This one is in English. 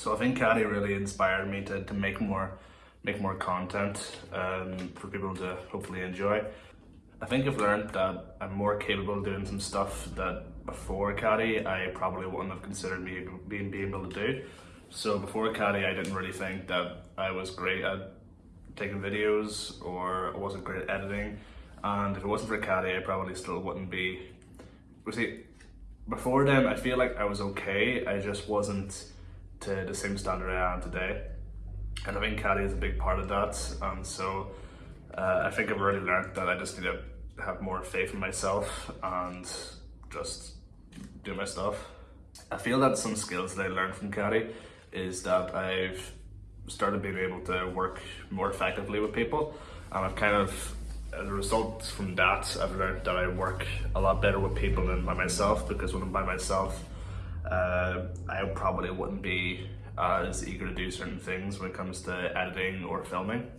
So I think Caddy really inspired me to, to make more make more content um, for people to hopefully enjoy. I think I've learned that I'm more capable of doing some stuff that before Caddy I probably wouldn't have considered me being, being able to do. So before Caddy I didn't really think that I was great at taking videos or I wasn't great at editing and if it wasn't for Caddy I probably still wouldn't be. We see, before then I feel like I was okay, I just wasn't to the same standard I am today. And I think Caddy is a big part of that. And so uh, I think I've already learned that I just need to have more faith in myself and just do my stuff. I feel that some skills that I learned from Caddy is that I've started being able to work more effectively with people and I've kind of as a result from that I've learned that I work a lot better with people than by myself because when I'm by myself uh, I probably wouldn't be as eager to do certain things when it comes to editing or filming.